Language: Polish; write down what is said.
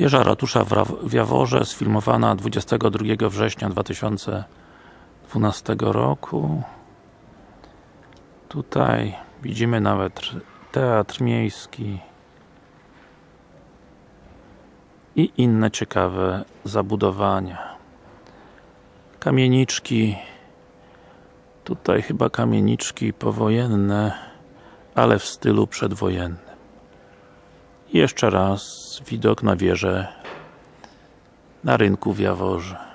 Wieża ratusza w Jaworze, sfilmowana 22 września 2012 roku. Tutaj widzimy nawet teatr miejski i inne ciekawe zabudowania. Kamieniczki tutaj chyba kamieniczki powojenne, ale w stylu przedwojennym. Jeszcze raz widok na wieżę na rynku w Jaworze.